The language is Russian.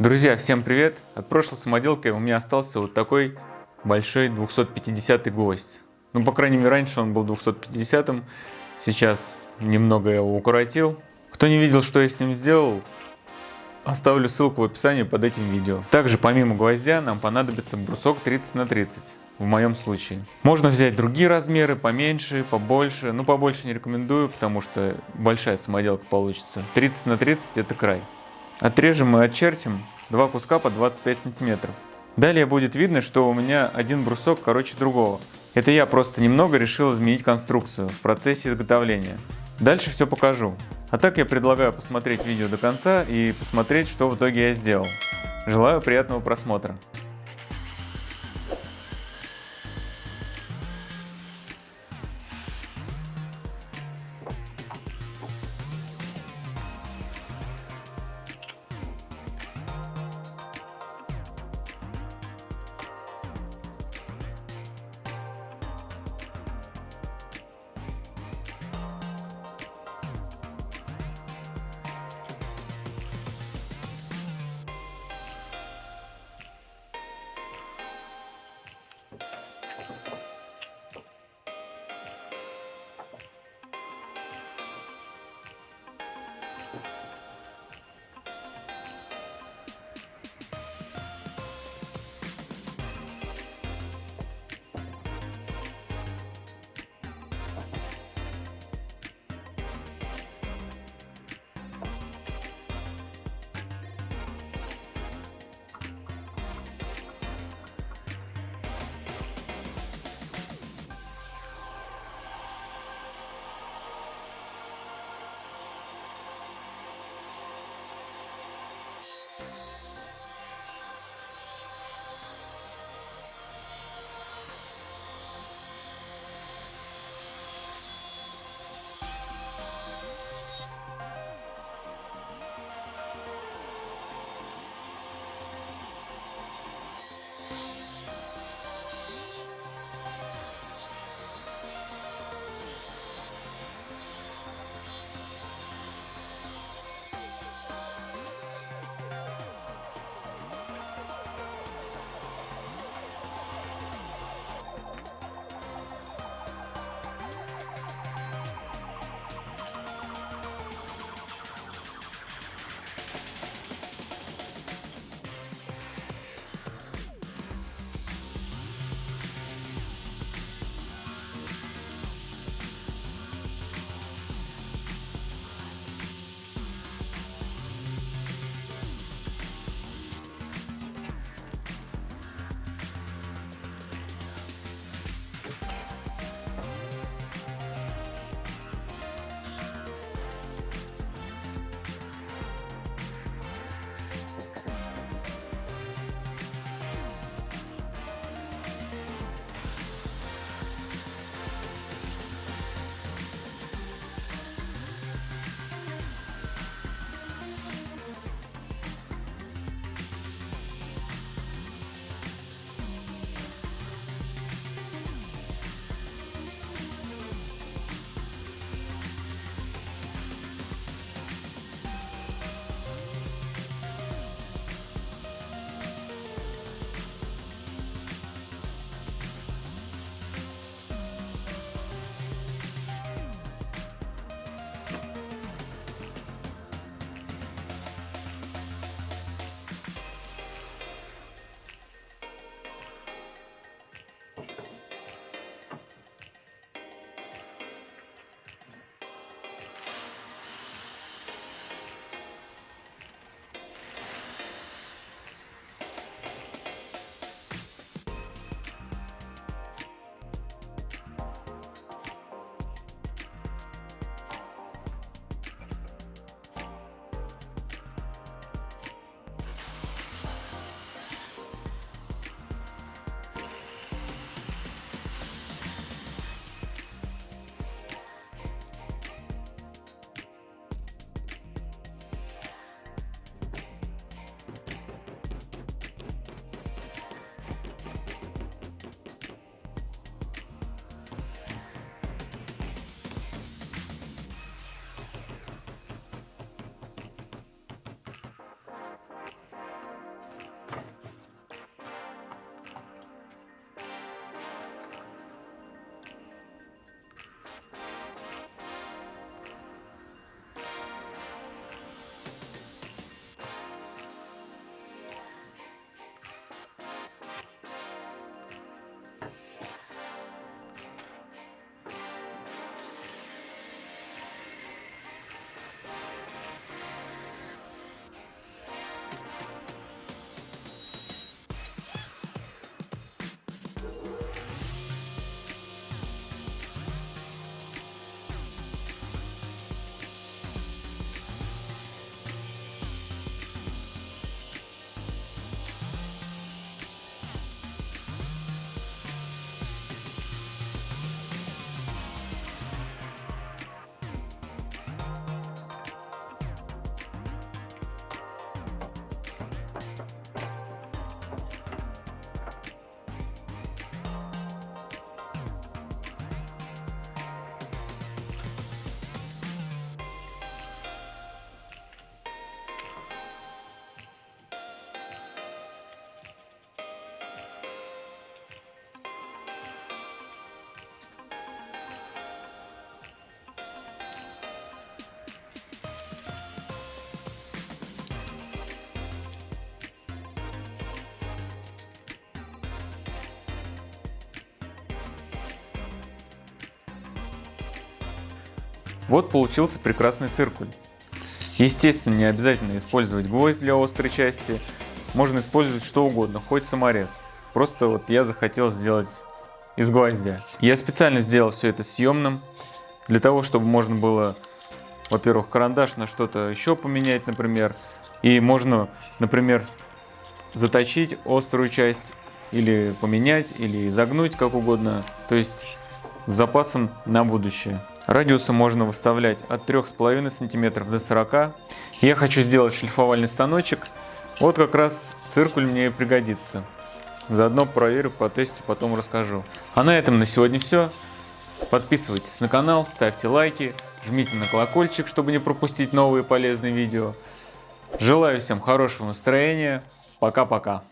Друзья, всем привет! От прошлой самоделки у меня остался вот такой большой 250 гвоздь. Ну, по крайней мере, раньше он был 250 -м. сейчас немного я его укоротил. Кто не видел, что я с ним сделал, оставлю ссылку в описании под этим видео. Также помимо гвоздя нам понадобится брусок 30 на 30 в моем случае. Можно взять другие размеры, поменьше, побольше. Ну, побольше не рекомендую, потому что большая самоделка получится. 30 на 30 это край. Отрежем и отчертим два куска по 25 сантиметров. Далее будет видно, что у меня один брусок короче другого. Это я просто немного решил изменить конструкцию в процессе изготовления. Дальше все покажу. А так я предлагаю посмотреть видео до конца и посмотреть, что в итоге я сделал. Желаю приятного просмотра. Вот получился прекрасный циркуль. Естественно, не обязательно использовать гвоздь для острой части. Можно использовать что угодно, хоть саморез. Просто вот я захотел сделать из гвоздя. Я специально сделал все это съемным, для того, чтобы можно было, во-первых, карандаш на что-то еще поменять, например. И можно, например, заточить острую часть или поменять, или изогнуть как угодно. То есть с запасом на будущее. Радиусы можно выставлять от 3,5 см до 40 Я хочу сделать шлифовальный станочек. Вот как раз циркуль мне и пригодится. Заодно проверю, по тесту, потом расскажу. А на этом на сегодня все. Подписывайтесь на канал, ставьте лайки, жмите на колокольчик, чтобы не пропустить новые полезные видео. Желаю всем хорошего настроения. Пока-пока.